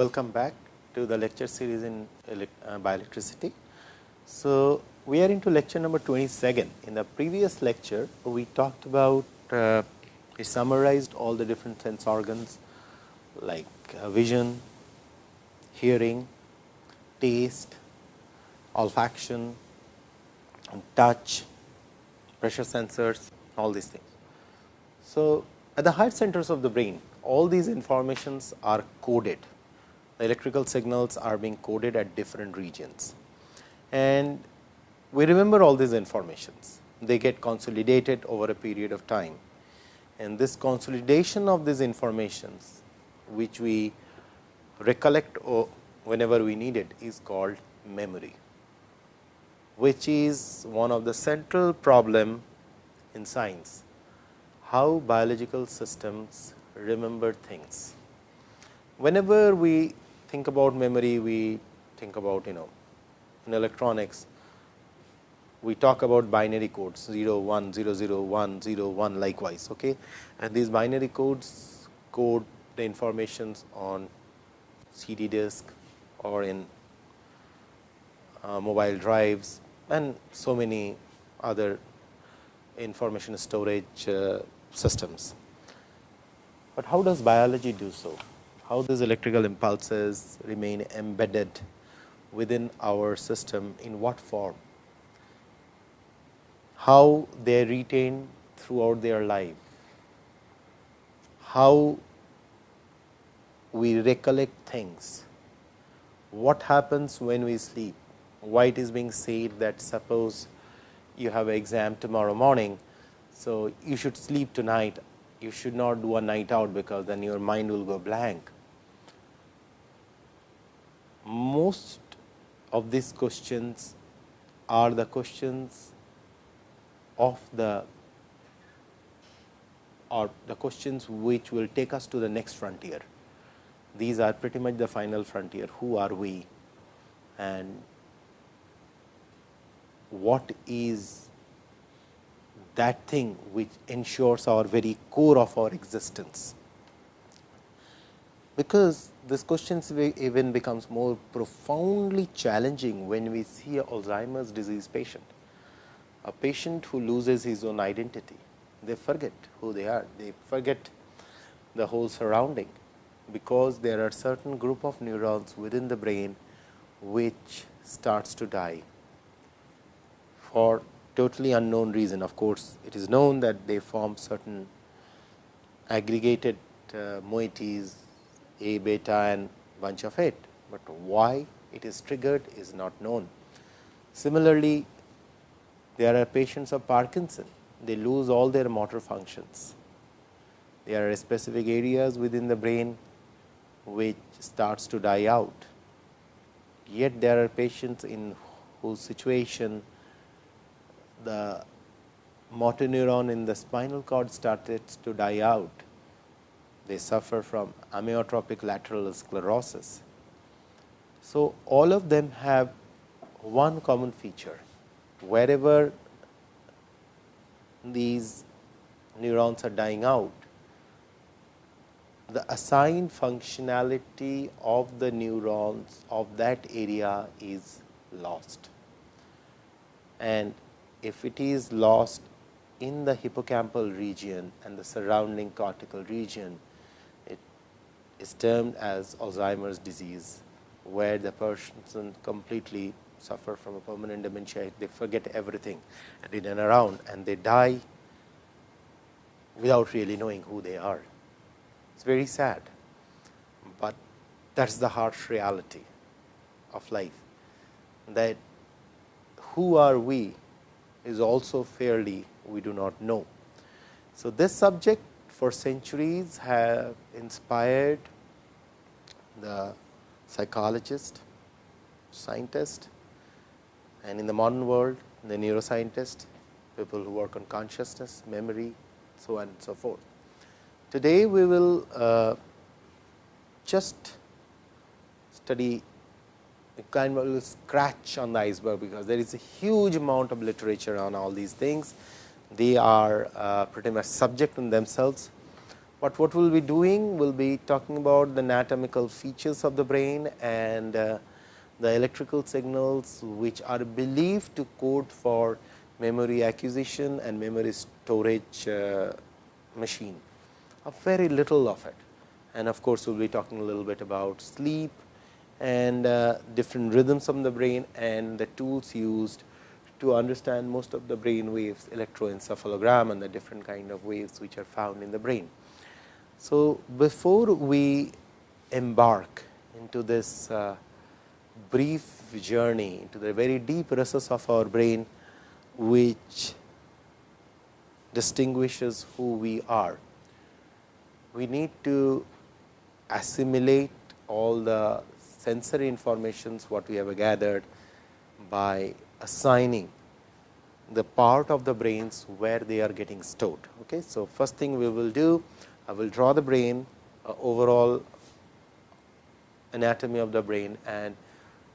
welcome back to the lecture series in uh, bioelectricity. So, we are into lecture number 27. In the previous lecture, we talked about, uh, we summarized all the different sense organs like uh, vision, hearing, taste, olfaction, touch, pressure sensors, all these things. So, at the heart centers of the brain, all these informations are coded. Electrical signals are being coded at different regions. And we remember all these informations. They get consolidated over a period of time. And this consolidation of these informations, which we recollect whenever we need it, is called memory, which is one of the central problem in science, how biological systems remember things. Whenever we think about memory, we think about you know in electronics, we talk about binary codes 0 1 0 0 1 0 1 likewise. Okay? And these binary codes code the informations on CD disk or in uh, mobile drives and so many other information storage uh, systems. But how does biology do so? How these electrical impulses remain embedded within our system in what form? How they retain throughout their life? How we recollect things? What happens when we sleep? Why it is being said that suppose you have an exam tomorrow morning, so you should sleep tonight you should not do a night out because then your mind will go blank. Most of these questions are the questions of the or the questions which will take us to the next frontier. These are pretty much the final frontier. Who are we and what is that thing which ensures our very core of our existence. Because this question even becomes more profoundly challenging when we see a Alzheimer's disease patient, a patient who loses his own identity. They forget who they are, they forget the whole surrounding, because there are certain group of neurons within the brain which starts to die for totally unknown reason. Of course, it is known that they form certain aggregated uh, moieties A beta and bunch of it, but why it is triggered is not known. Similarly, there are patients of Parkinson, they lose all their motor functions. There are specific areas within the brain which starts to die out. Yet, there are patients in whose situation the motor neuron in the spinal cord started to die out. They suffer from amyotrophic lateral sclerosis. So, all of them have one common feature. Wherever these neurons are dying out, the assigned functionality of the neurons of that area is lost. And if it is lost in the hippocampal region and the surrounding cortical region, is termed as Alzheimer's disease, where the person completely suffer from a permanent dementia, they forget everything and in and around and they die without really knowing who they are. It is very sad, but that is the harsh reality of life, that who are we is also fairly we do not know. So, this subject for centuries have inspired the psychologist, scientist and in the modern world the neuroscientist, people who work on consciousness, memory, so on and so forth. Today, we will uh, just study kind of scratch on the iceberg, because there is a huge amount of literature on all these things. They are uh, pretty much subject in themselves, But what we will be doing? We will be talking about the anatomical features of the brain and uh, the electrical signals which are believed to code for memory acquisition and memory storage uh, machine, a very little of it. And of course, we will be talking a little bit about sleep and different rhythms of the brain and the tools used to understand most of the brain waves, electroencephalogram and the different kind of waves which are found in the brain. So, before we embark into this uh, brief journey into the very deep recess of our brain, which distinguishes who we are. We need to assimilate all the sensory informations what we have gathered by assigning the part of the brains where they are getting stored. Okay. So, first thing we will do, I will draw the brain uh, overall anatomy of the brain and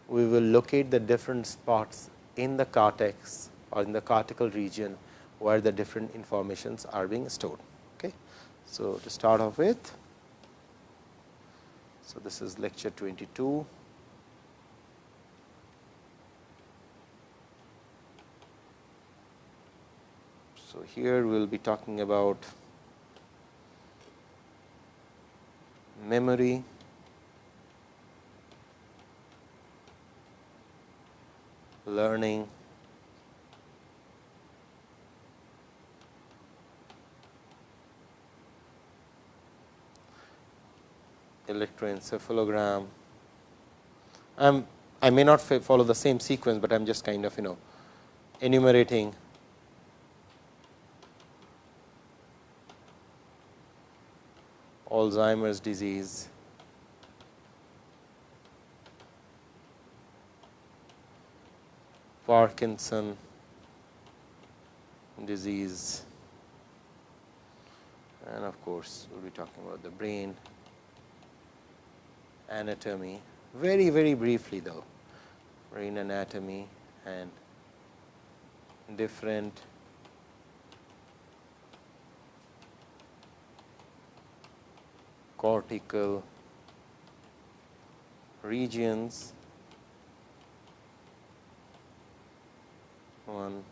we will locate the different spots in the cortex or in the cortical region where the different informations are being stored. Okay. So, to start off with, so this is lecture 22. So, here we will be talking about memory, learning, electroencephalogram. I'm, I may not follow the same sequence, but I am just kind of you know enumerating Alzheimer's disease, Parkinson disease. And of course, we will be talking about the brain. Anatomy. Very very briefly though. Brain anatomy and different cortical regions. On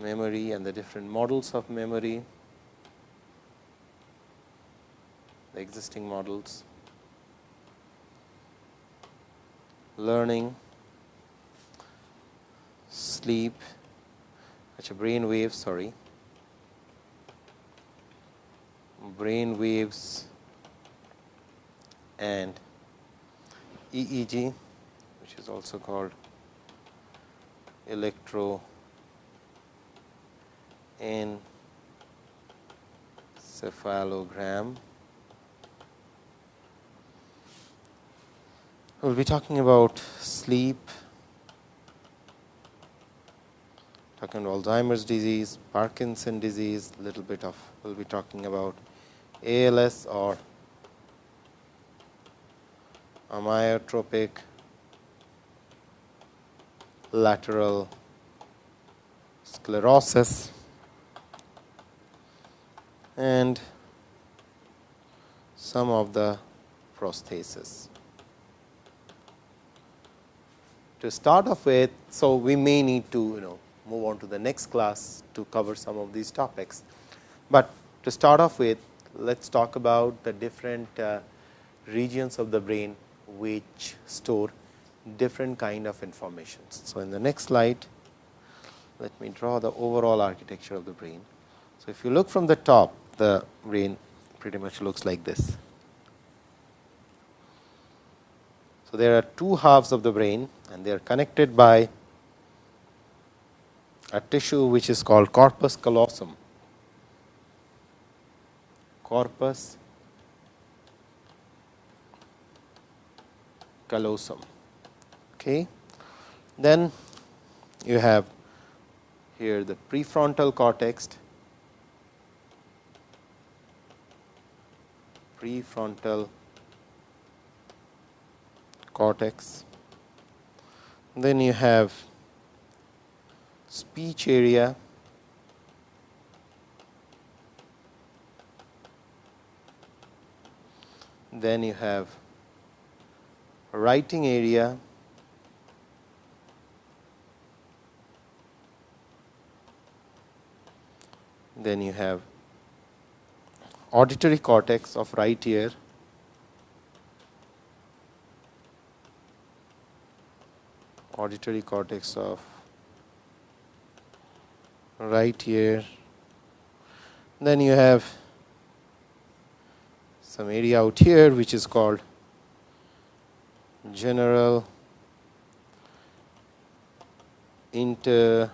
memory and the different models of memory. The existing models. Learning, sleep, actually brain waves, sorry, brain waves and EEG, which is also called electro encephalogram. We will be talking about sleep, talking about Alzheimer's disease, Parkinson disease, little bit of we will be talking about ALS or amyotrophic lateral sclerosis and some of the prosthesis to start off with. So, we may need to you know move on to the next class to cover some of these topics. But to start off with let us talk about the different uh, regions of the brain which store different kind of informations. So, in the next slide let me draw the overall architecture of the brain. So, if you look from the top the brain pretty much looks like this. So, there are two halves of the brain and they are connected by a tissue which is called corpus callosum. Corpus callosum. Okay. Then you have here the prefrontal cortex, prefrontal cortex. Then you have speech area, then you have writing area then you have auditory cortex of right ear auditory cortex of right ear. Then you have some area out here which is called general interpretive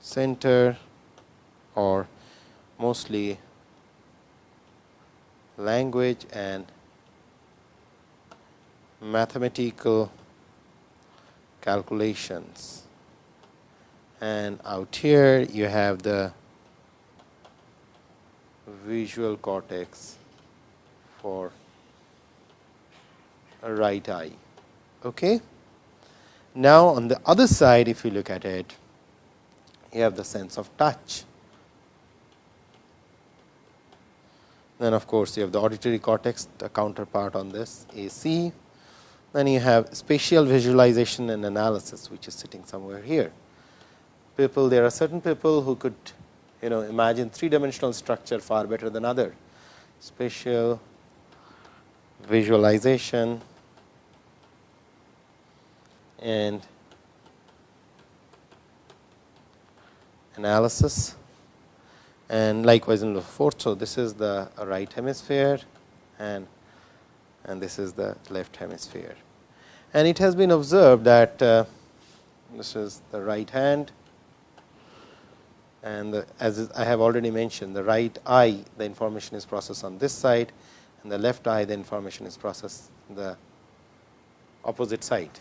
center or mostly language and mathematical calculations. And out here you have the visual cortex for right eye. Okay. Now, on the other side if you look at it you have the sense of touch. Then of course, you have the auditory cortex the counterpart on this AC. Then you have spatial visualization and analysis which is sitting somewhere here. People there are certain people who could you know imagine three dimensional structure far better than other. Spatial visualization and analysis and likewise in the fourth. So, this is the right hemisphere and and this is the left hemisphere. And it has been observed that uh, this is the right hand and the, as I have already mentioned the right eye the information is processed on this side and the left eye the information is processed the opposite side.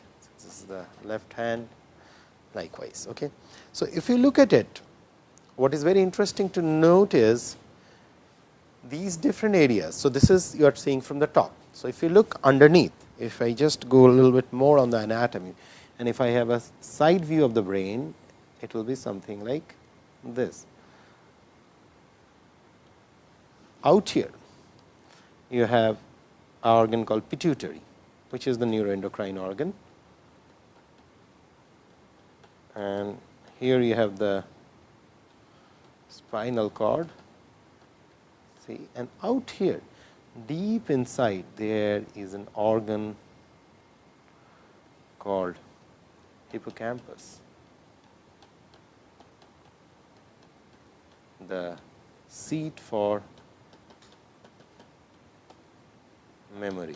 Is the left hand likewise. Okay. So, if you look at it what is very interesting to note is these different areas. So, this is you are seeing from the top. So, if you look underneath, if I just go a little bit more on the anatomy and if I have a side view of the brain, it will be something like this. Out here, you have an organ called pituitary, which is the neuroendocrine organ. And here you have the spinal cord. See and out here deep inside there is an organ called hippocampus. The seat for memory.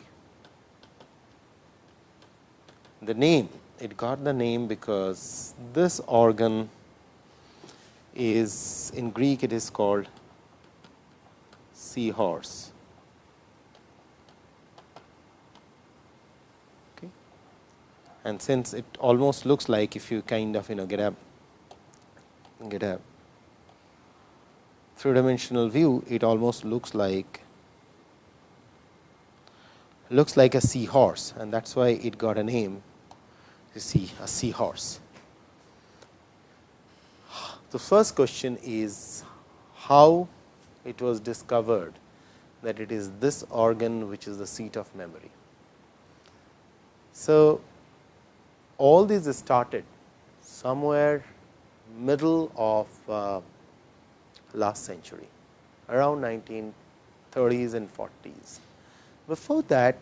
The name it got the name because this organ is in Greek it is called seahorse. Okay. And since it almost looks like if you kind of you know get a get a three dimensional view, it almost looks like looks like a seahorse and that is why it got a name you see a seahorse. The first question is how it was discovered that it is this organ which is the seat of memory. So, all these started somewhere middle of uh, last century around 1930s and 40s. Before that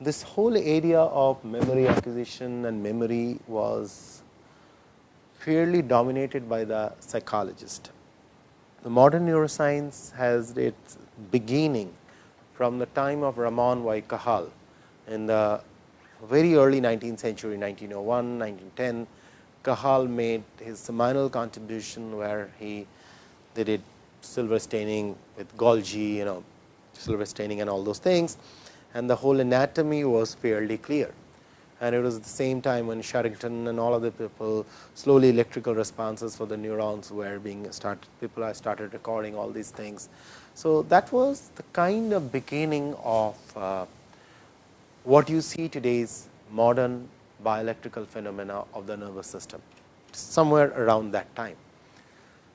this whole area of memory acquisition and memory was fairly dominated by the psychologist. The modern neuroscience has its beginning from the time of Ramon Y. Cajal in the very early 19th century 1901, 1910. Cajal made his seminal contribution where he did silver staining with Golgi, you know silver staining and all those things and the whole anatomy was fairly clear and it was the same time when Sherrington and all other people slowly electrical responses for the neurons were being started people are started recording all these things. So, that was the kind of beginning of uh, what you see today's modern bioelectrical phenomena of the nervous system somewhere around that time.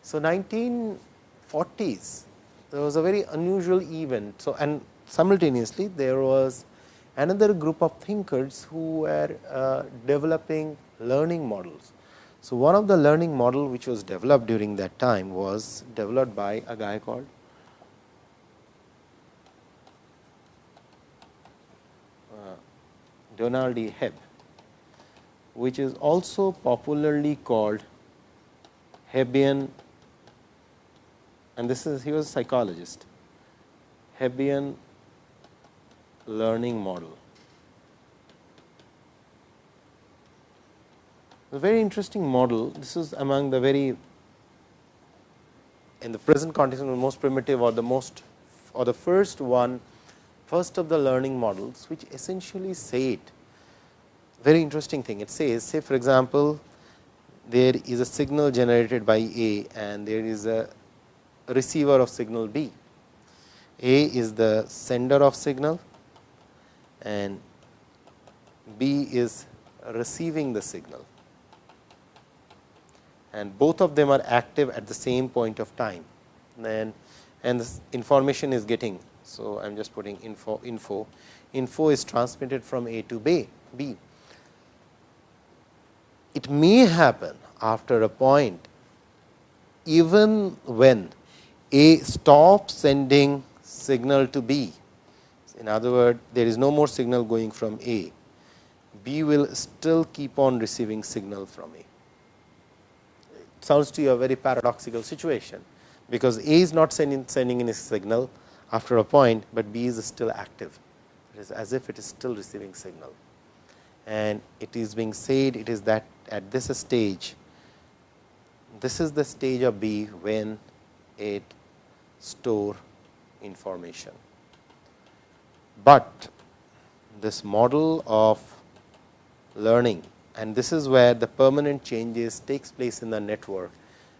So, 1940s there was a very unusual event. So, and simultaneously there was another group of thinkers who were uh, developing learning models. So, one of the learning model which was developed during that time was developed by a guy called uh, Donald E. Hebb, which is also popularly called Hebbian and this is he was a psychologist, Hebbian learning model. A very interesting model. This is among the very in the present context the most primitive or the most or the first one first of the learning models which essentially said very interesting thing. It says say for example, there is a signal generated by A and there is a receiver of signal B. A is the sender of signal and B is receiving the signal and both of them are active at the same point of time then and this information is getting. So, I am just putting info info info is transmitted from A to B. B. It may happen after a point even when A stops sending signal to B. In other words, there is no more signal going from A. B will still keep on receiving signal from A sounds to you a very paradoxical situation, because A is not sending, sending in a signal after a point, but B is still active. It is as if it is still receiving signal. And it is being said it is that at this stage, this is the stage of B when it store information. But this model of learning and this is where the permanent changes takes place in the network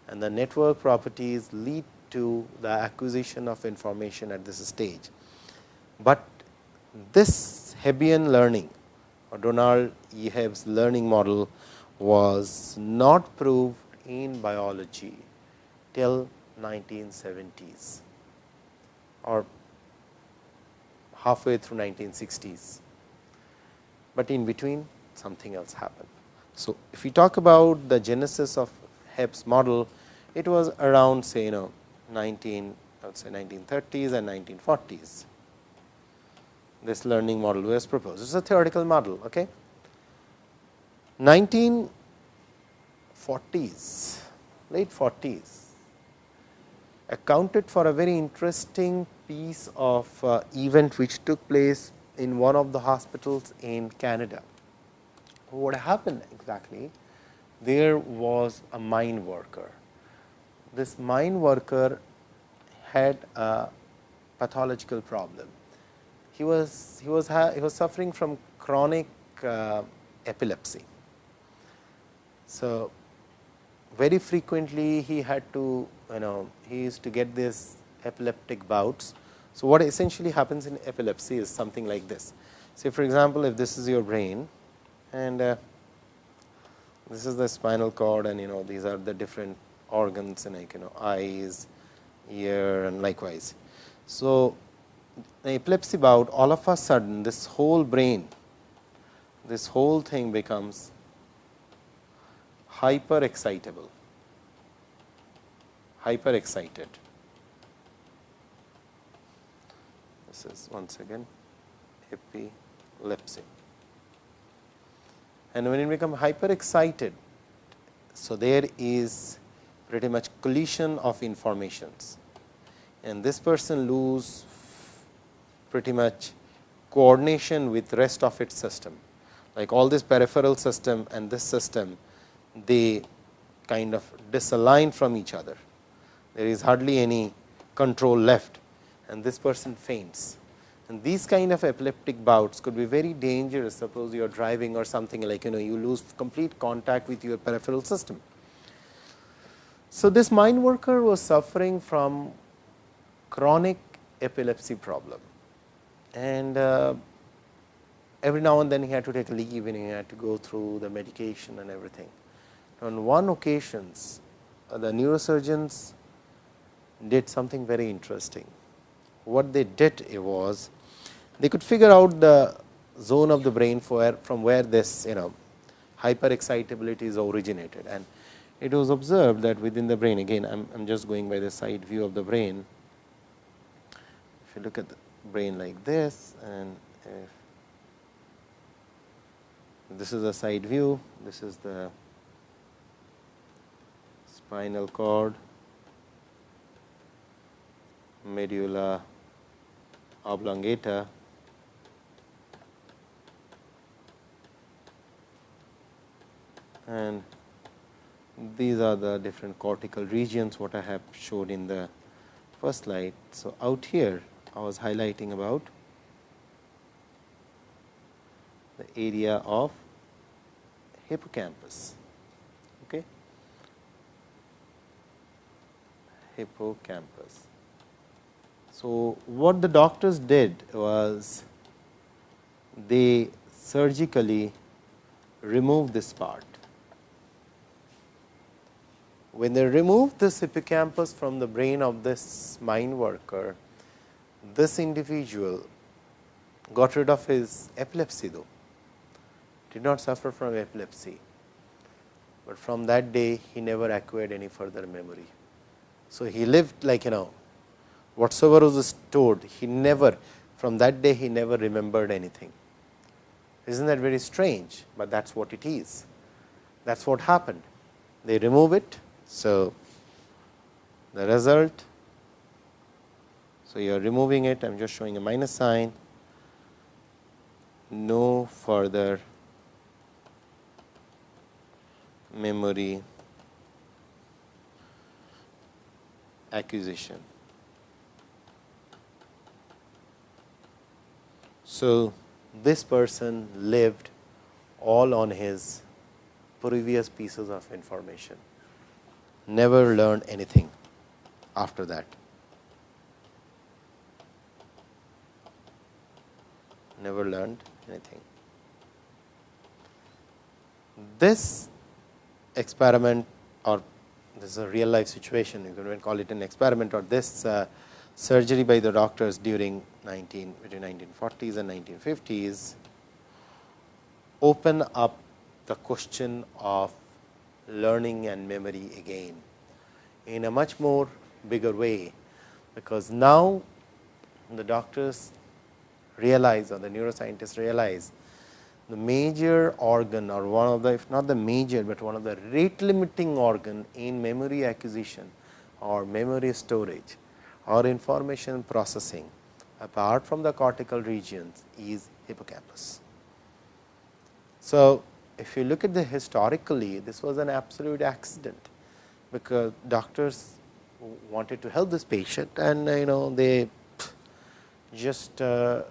and the network properties lead to the acquisition of information at this stage. But this Hebbian learning or Donald. Hebb's learning model was not proved in biology till 1970s or halfway through 1960s, but in between something else happened. So, if we talk about the genesis of Hebb's model, it was around say you know 19 I would say 1930s and 1940s. This learning model was proposed. It is a theoretical model. Okay. 1940s, late 40s accounted for a very interesting piece of uh, event which took place in one of the hospitals in Canada what happened exactly? There was a mine worker. This mine worker had a pathological problem. He was he was he was suffering from chronic uh, epilepsy. So, very frequently he had to you know he used to get this epileptic bouts. So, what essentially happens in epilepsy is something like this. Say for example, if this is your brain and uh, this is the spinal cord and you know these are the different organs and like you know eyes, ear and likewise. So, the epilepsy bout all of a sudden this whole brain, this whole thing becomes hyper excitable, hyper excited. This is once again epilepsy and when it become hyper excited. So, there is pretty much collision of informations and this person lose pretty much coordination with rest of its system like all this peripheral system and this system they kind of disalign from each other. There is hardly any control left and this person faints and these kind of epileptic bouts could be very dangerous. Suppose you are driving or something like you know you lose complete contact with your peripheral system. So, this mine worker was suffering from chronic epilepsy problem and uh, every now and then he had to take a leave and he had to go through the medication and everything. On one occasions uh, the neurosurgeons did something very interesting. What they did was they could figure out the zone of the brain from where this you know hyperexcitability is originated and it was observed that within the brain again I am just going by the side view of the brain. If you look at the brain like this and if this is a side view, this is the spinal cord, medulla oblongata and these are the different cortical regions what I have showed in the first slide. So, out here I was highlighting about the area of hippocampus. Okay. Hippocampus. So, what the doctors did was they surgically removed this part. When they removed this hippocampus from the brain of this mine worker, this individual got rid of his epilepsy though, did not suffer from epilepsy, but from that day he never acquired any further memory. So, he lived like you know whatsoever was stored he never from that day he never remembered anything. Isn't that very strange, but that is what it is. That is what happened. They remove it so, the result, so you are removing it, I am just showing a minus sign, no further memory acquisition. So, this person lived all on his previous pieces of information never learned anything after that. Never learned anything. This experiment or this is a real life situation, you can call it an experiment or this uh, surgery by the doctors during 19 between 1940s and 1950s open up the question of learning and memory again in a much more bigger way, because now the doctors realize or the neuroscientists realize the major organ or one of the if not the major, but one of the rate limiting organ in memory acquisition or memory storage or information processing apart from the cortical regions is hippocampus. So, if you look at the historically, this was an absolute accident, because doctors wanted to help this patient and you know they just uh,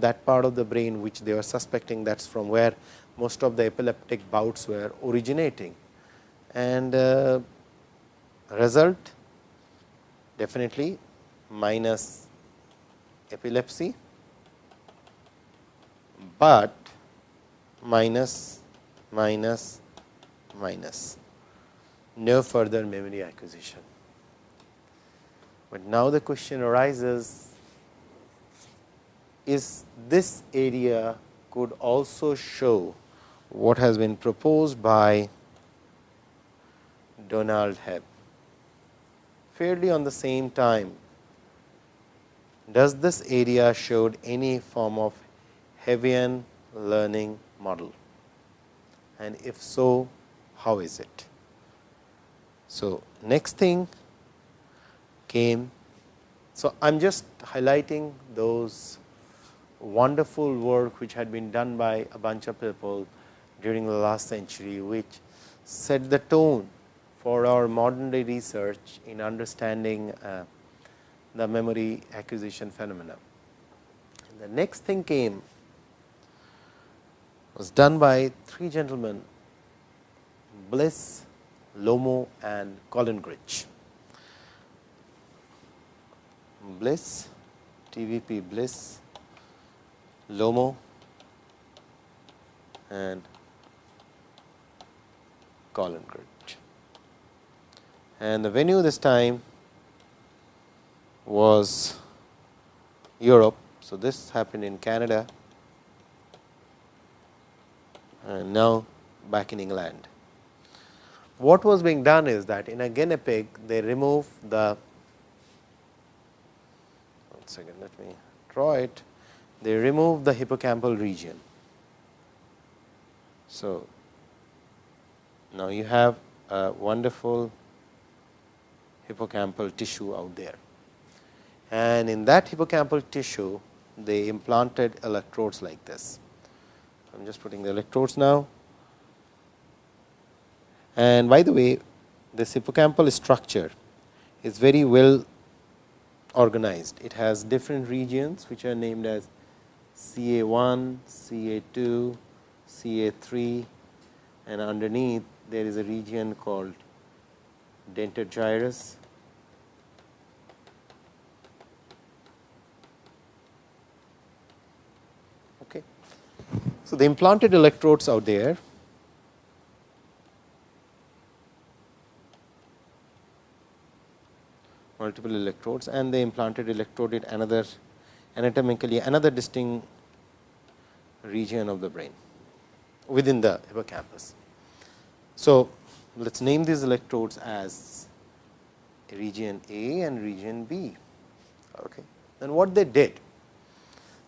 that part of the brain which they were suspecting that is from where most of the epileptic bouts were originating. And uh, result definitely minus epilepsy, but minus minus minus no further memory acquisition. But now the question arises is this area could also show what has been proposed by Donald Hebb fairly on the same time. Does this area showed any form of Hebbian learning model? and if so, how is it? So, next thing came. So, I am just highlighting those wonderful work which had been done by a bunch of people during the last century, which set the tone for our modern day research in understanding uh, the memory acquisition phenomena. The next thing came was done by three gentlemen Bliss, Lomo and Collingridge. Bliss, TVP Bliss, Lomo and Collingridge. And the venue this time was Europe. So, this happened in Canada and now back in England. What was being done is that in a guinea pig they remove the one second let me draw it they remove the hippocampal region. So, now you have a wonderful hippocampal tissue out there and in that hippocampal tissue they implanted electrodes like this. I am just putting the electrodes now. And by the way, this hippocampal structure is very well organized. It has different regions which are named as CA1, CA2, CA3 and underneath there is a region called dentate gyrus So, the implanted electrodes out there multiple electrodes and the implanted electrode in another anatomically another distinct region of the brain within the hippocampus. So, let us name these electrodes as region A and region B. Okay. And what they did?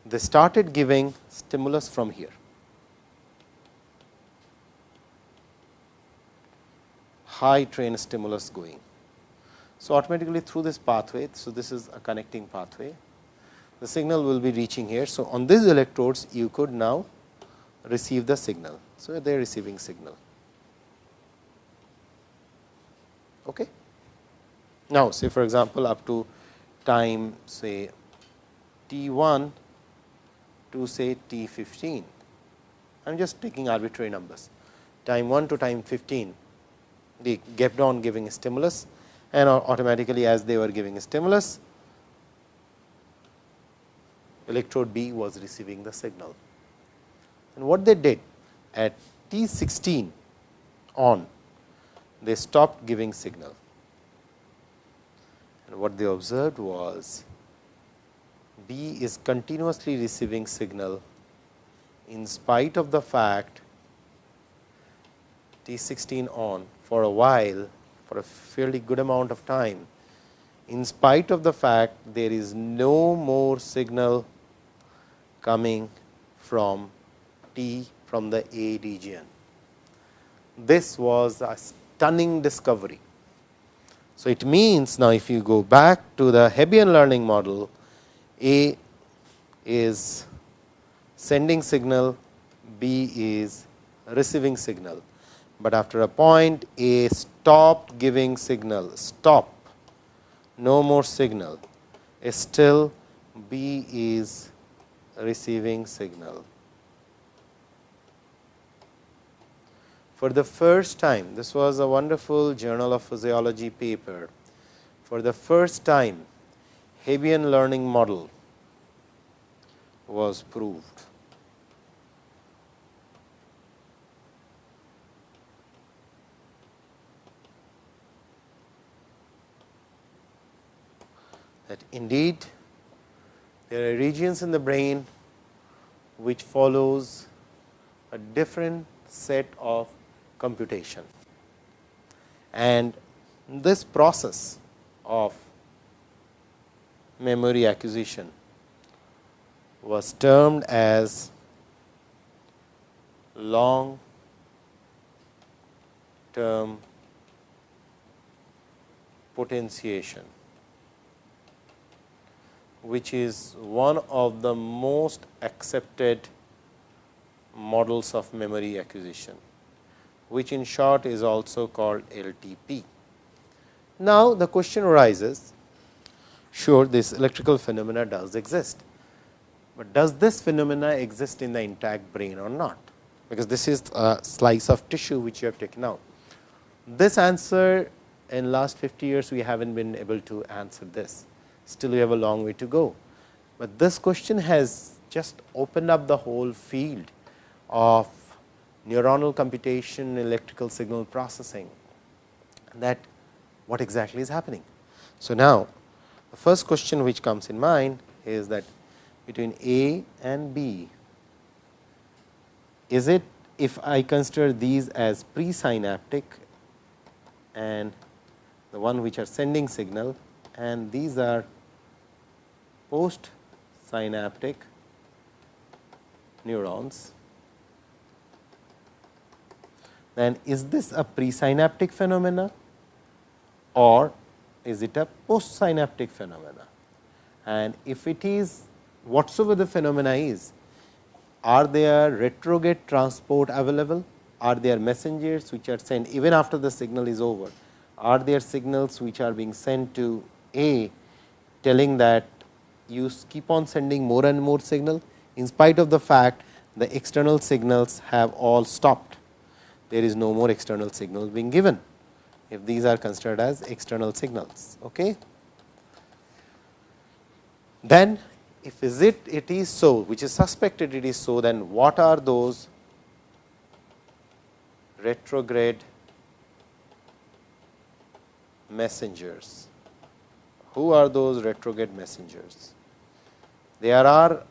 They started giving stimulus from here. high train stimulus going. So, automatically through this pathway, so this is a connecting pathway, the signal will be reaching here. So, on these electrodes you could now receive the signal. So, they are receiving signal. Okay. Now, say for example, up to time say t 1 to say t 15, I am just taking arbitrary numbers, time 1 to time 15 they kept on giving stimulus and automatically as they were giving stimulus electrode B was receiving the signal. And what they did at T 16 on they stopped giving signal. And what they observed was B is continuously receiving signal in spite of the fact T 16 on for a while for a fairly good amount of time in spite of the fact there is no more signal coming from T from the A region. This was a stunning discovery. So, it means now if you go back to the Hebbian learning model, A is sending signal, B is receiving signal but after a point A stopped giving signal, stop, no more signal, still B is receiving signal. For the first time, this was a wonderful journal of physiology paper. For the first time, Hebbian learning model was proved. that indeed there are regions in the brain which follows a different set of computation. And this process of memory acquisition was termed as long term potentiation which is one of the most accepted models of memory acquisition, which in short is also called LTP. Now, the question arises, sure this electrical phenomena does exist, but does this phenomena exist in the intact brain or not? Because this is a slice of tissue which you have taken out. This answer in last 50 years we have not been able to answer this still we have a long way to go. But this question has just opened up the whole field of neuronal computation, electrical signal processing that what exactly is happening. So, now The first question which comes in mind is that between A and B, is it if I consider these as presynaptic and the one which are sending signal and these are post synaptic neurons, then is this a presynaptic phenomena or is it a postsynaptic phenomena? And if it is whatsoever the phenomena is, are there retrograde transport available? Are there messengers which are sent even after the signal is over? Are there signals which are being sent to A telling that you keep on sending more and more signal in spite of the fact the external signals have all stopped. There is no more external signal being given if these are considered as external signals. Okay. Then if is it it is so which is suspected it is so then what are those retrograde messengers? Who are those retrograde messengers? There are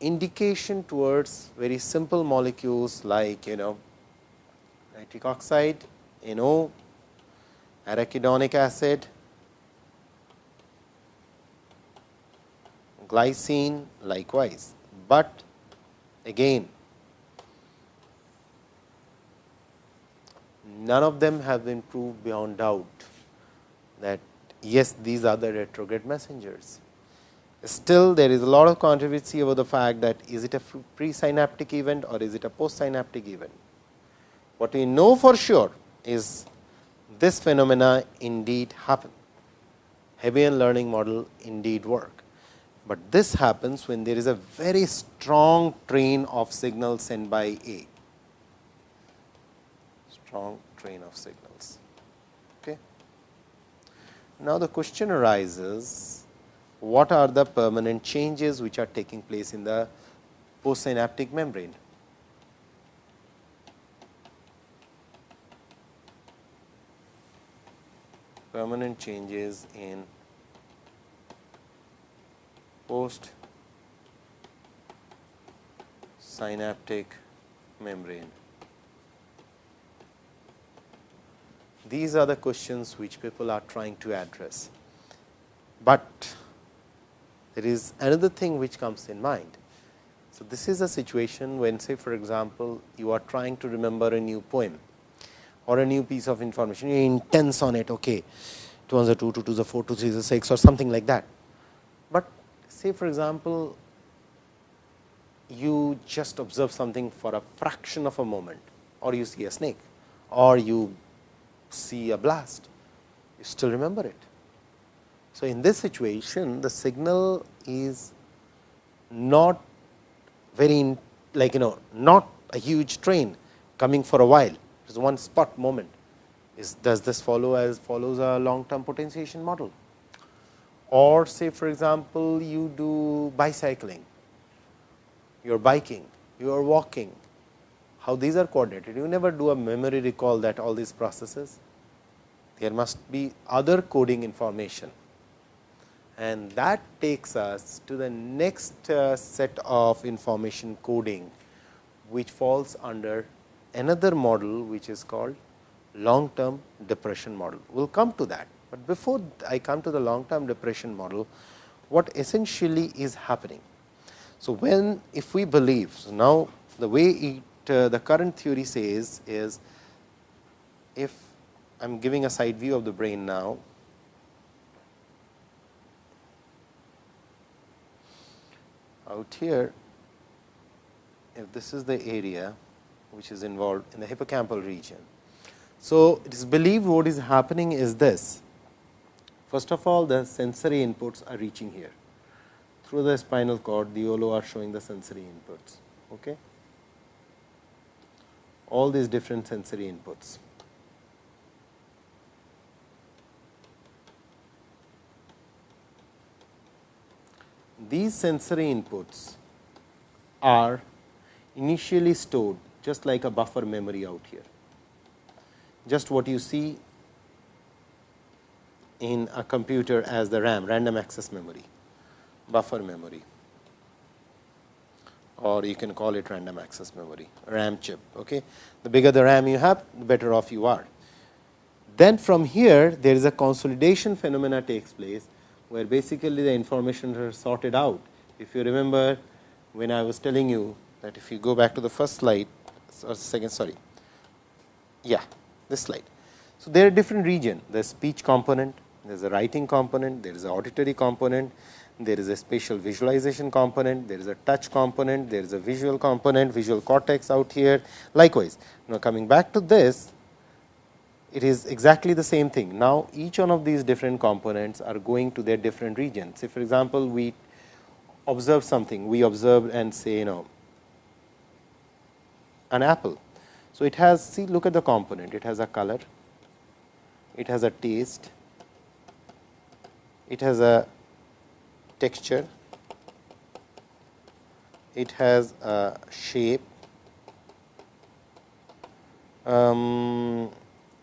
indication towards very simple molecules like you know nitric oxide, NO, arachidonic acid, glycine likewise, but again none of them have been proved beyond doubt that yes these are the retrograde messengers. Still there is a lot of controversy over the fact that is it a presynaptic event or is it a postsynaptic event. What we know for sure is this phenomena indeed happen. Hebbian learning model indeed work, but this happens when there is a very strong train of signals sent by A, strong train of signals. Okay. Now, the question arises what are the permanent changes which are taking place in the postsynaptic membrane. Permanent changes in post synaptic membrane. These are the questions which people are trying to address, but there is another thing which comes in mind. So, this is a situation when say for example, you are trying to remember a new poem or a new piece of information, you intense on it, okay, 2 ones are 2, 2 twos are 4, 2 threes are 6 or something like that. But say for example, you just observe something for a fraction of a moment or you see a snake or you see a blast, you still remember it. So, in this situation the signal is not very like you know not a huge train coming for a while is one spot moment. Is does this follow as follows a long term potentiation model? Or say for example you do bicycling. You are biking. You are walking. How these are coordinated you never do a memory recall that all these processes. There must be other coding information. And that takes us to the next uh, set of information coding, which falls under another model which is called long term depression model. We will come to that, but before I come to the long term depression model, what essentially is happening. So, when if we believe so now the way it uh, the current theory says is if I am giving a side view of the brain now out here, if this is the area which is involved in the hippocampal region. So, it is believed what is happening is this. First of all, the sensory inputs are reaching here. Through the spinal cord, the YOLO are showing the sensory inputs. Okay? All these different sensory inputs. these sensory inputs are initially stored just like a buffer memory out here. Just what you see in a computer as the RAM, random access memory, buffer memory or you can call it random access memory, RAM chip. Okay. The bigger the RAM you have, the better off you are. Then from here, there is a consolidation phenomena takes place, where basically the information are sorted out. If you remember when I was telling you that if you go back to the first slide or second sorry, yeah, this slide. So, there are different region, there is speech component, there is a writing component, there is a auditory component, there is a spatial visualization component, there is a touch component, there is a visual component, visual cortex out here. Likewise, now coming back to this, it is exactly the same thing. Now, each one of these different components are going to their different regions. Say for example, we observe something, we observe and say you know an apple. So, it has see look at the component, it has a color, it has a taste, it has a texture, it has a shape, um,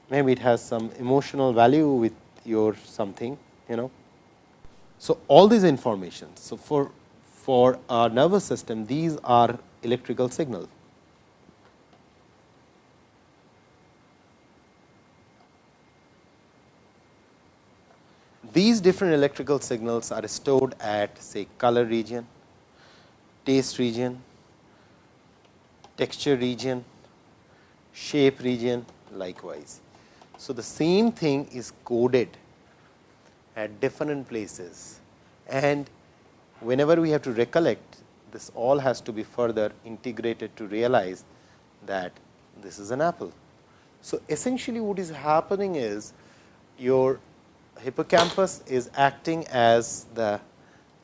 maybe it has some emotional value with your something you know. So, all these informations. So, for for our nervous system these are electrical signals. These different electrical signals are stored at say color region, taste region, texture region, shape region likewise. So, the same thing is coded at different places and whenever we have to recollect this all has to be further integrated to realize that this is an apple. So, essentially what is happening is your hippocampus is acting as the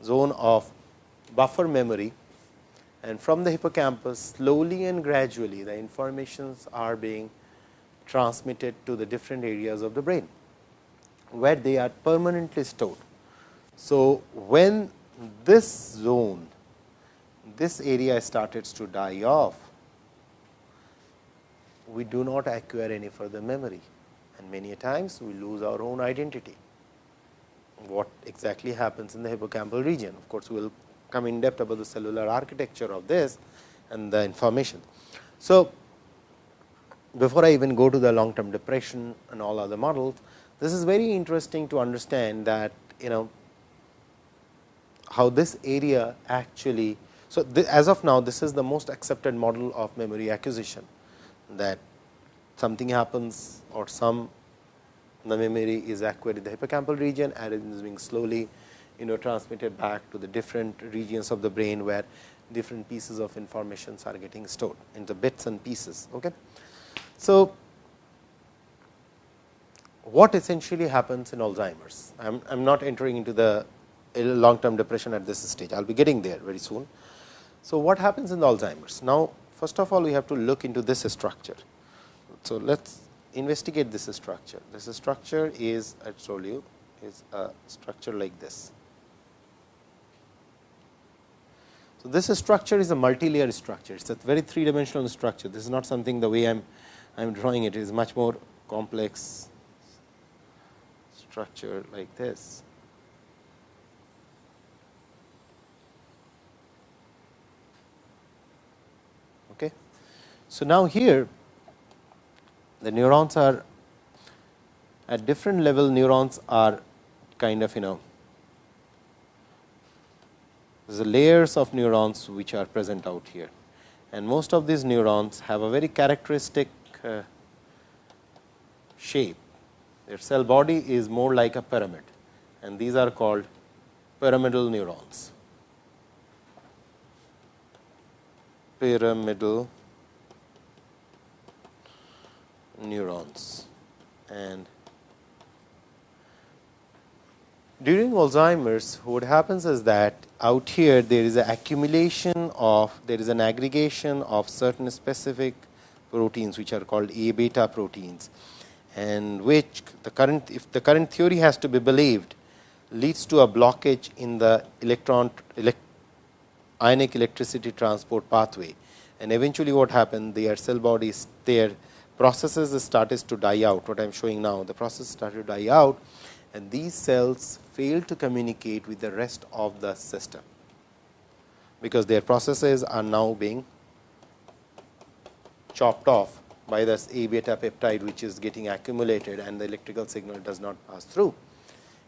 zone of buffer memory and from the hippocampus slowly and gradually the informations are being transmitted to the different areas of the brain, where they are permanently stored. So, when this zone, this area started to die off, we do not acquire any further memory and many times we lose our own identity what exactly happens in the hippocampal region. Of course, we will come in depth about the cellular architecture of this and the information. So, before I even go to the long term depression and all other models, this is very interesting to understand that you know how this area actually. So, as of now this is the most accepted model of memory acquisition that something happens or some the memory is acquired in the hippocampal region and it is being slowly you know transmitted back to the different regions of the brain where different pieces of informations are getting stored into bits and pieces. Okay. So, what essentially happens in Alzheimer's? I am not entering into the long term depression at this stage, I will be getting there very soon. So, what happens in Alzheimer's? Now, first of all we have to look into this structure. So, let us investigate this structure. This structure is I told you is a structure like this. So, this structure is a multi-layer structure. It is a very three dimensional structure. This is not something the way I am I am drawing it. It is much more complex structure like this. Okay. So, now here the neurons are at different level neurons are kind of you know the layers of neurons which are present out here. And most of these neurons have a very characteristic uh, shape. Their cell body is more like a pyramid and these are called pyramidal neurons. Pyramidal neurons. And during Alzheimer's, what happens is that out here there is an accumulation of, there is an aggregation of certain specific proteins which are called A beta proteins and which the current, if the current theory has to be believed, leads to a blockage in the electron elect, ionic electricity transport pathway. And eventually what happened, their cell bodies, their processes started to die out what I am showing now the process started to die out and these cells fail to communicate with the rest of the system, because their processes are now being chopped off by this A beta peptide, which is getting accumulated and the electrical signal does not pass through.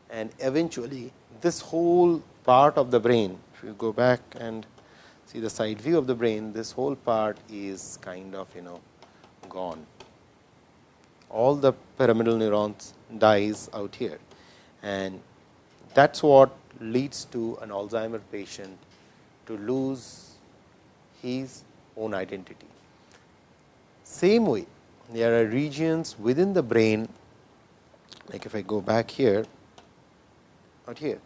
And eventually, this whole part of the brain, if you go back and see the side view of the brain, this whole part is kind of you know gone. All the pyramidal neurons dies out here and that is what leads to an Alzheimer patient to lose his own identity. Same way, there are regions within the brain, like if I go back here, out here,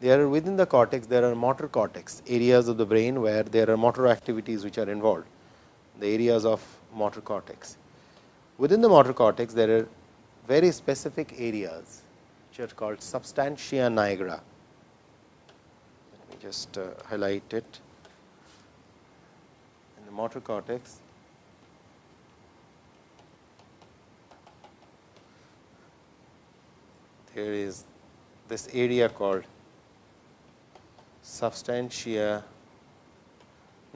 there are within the cortex, there are motor cortex, areas of the brain where there are motor activities which are involved, the areas of motor cortex. Within the motor cortex, there are very specific areas which are called substantia nigra. Let me just uh, highlight it in the motor cortex. There is this area called substantia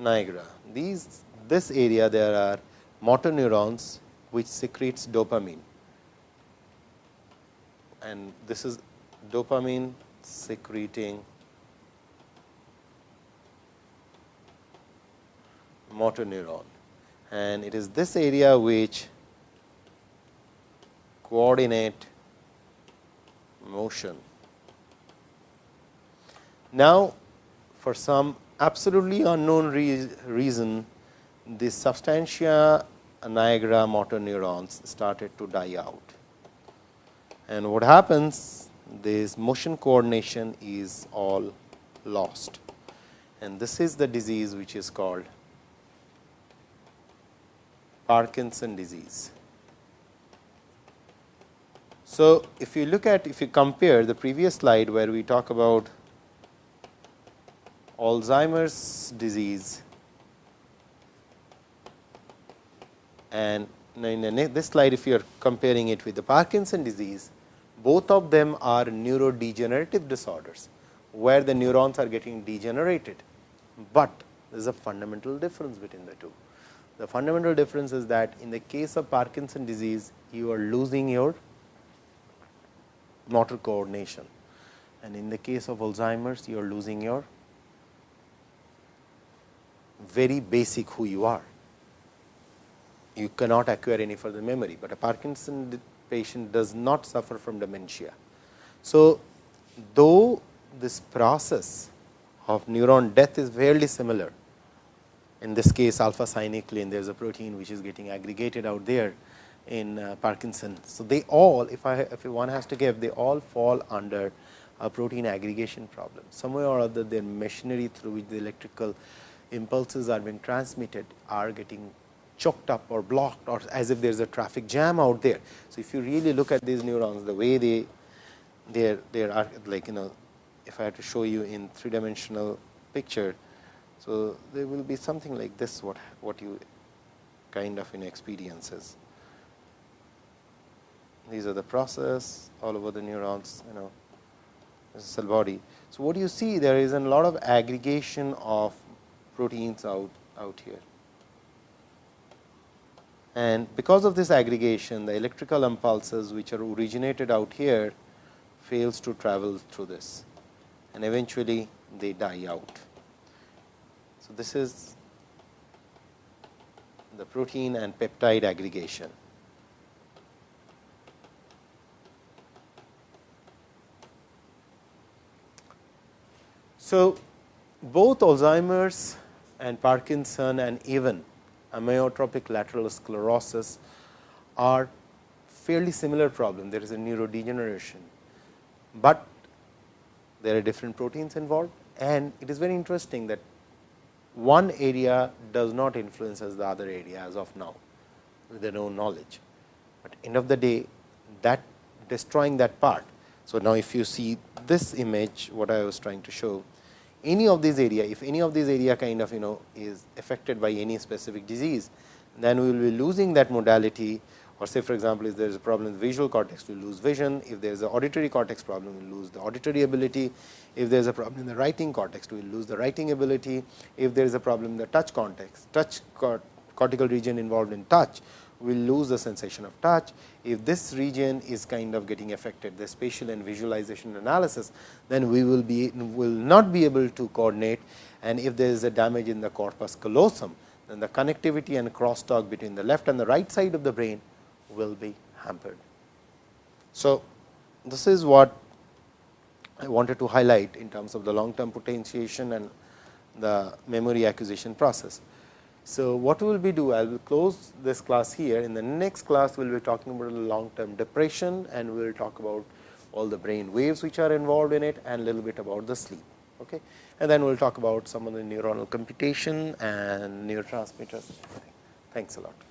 nigra. These this area there are motor neurons which secretes dopamine and this is dopamine secreting motor neuron and it is this area which coordinate motion. Now, for some absolutely unknown re reason, the substantia nigra motor neurons started to die out. And what happens, this motion coordination is all lost. And this is the disease which is called Parkinson disease. So, if you look at if you compare the previous slide where we talk about Alzheimer's disease and in this slide if you are comparing it with the Parkinson disease, both of them are neurodegenerative disorders, where the neurons are getting degenerated, but there is a fundamental difference between the two. The fundamental difference is that in the case of Parkinson disease, you are losing your motor coordination. And in the case of Alzheimer's, you are losing your very basic who you are. You cannot acquire any further memory, but a Parkinson patient does not suffer from dementia. So, though this process of neuron death is fairly similar, in this case alpha synuclein there is a protein which is getting aggregated out there in uh, Parkinson. So, they all if I if one has to give they all fall under a protein aggregation problem. Somewhere or other their machinery through which the electrical impulses are being transmitted are getting choked up or blocked or as if there is a traffic jam out there. So, if you really look at these neurons the way they they they are like you know if I had to show you in three dimensional picture. So, there will be something like this what what you kind of in experiences these are the process all over the neurons you know cell body. So, what do you see there is a lot of aggregation of proteins out out here and because of this aggregation the electrical impulses which are originated out here fails to travel through this and eventually they die out. So, this is the protein and peptide aggregation. So, both Alzheimer's and Parkinson and even amyotrophic lateral sclerosis are fairly similar problem. There is a neurodegeneration, but there are different proteins involved and it is very interesting that one area does not influence as the other area as of now with their own knowledge. But end of the day that destroying that part. So, now if you see this image what I was trying to show any of these area, if any of these area kind of you know is affected by any specific disease, then we will be losing that modality or say for example, if there is a problem in visual cortex, we lose vision. If there is an auditory cortex problem, we lose the auditory ability. If there is a problem in the writing cortex, we lose the writing ability. If there is a problem in the touch cortex, touch cortical region involved in touch, will lose the sensation of touch. If this region is kind of getting affected, the spatial and visualization analysis, then we will be will not be able to coordinate. And if there is a damage in the corpus callosum, then the connectivity and crosstalk between the left and the right side of the brain will be hampered. So, this is what I wanted to highlight in terms of the long term potentiation and the memory acquisition process. So, what we will be do? I will close this class here. In the next class, we will be talking about long term depression and we will talk about all the brain waves which are involved in it and a little bit about the sleep. Okay. And then we will talk about some of the neuronal computation and neurotransmitters. Thanks a lot.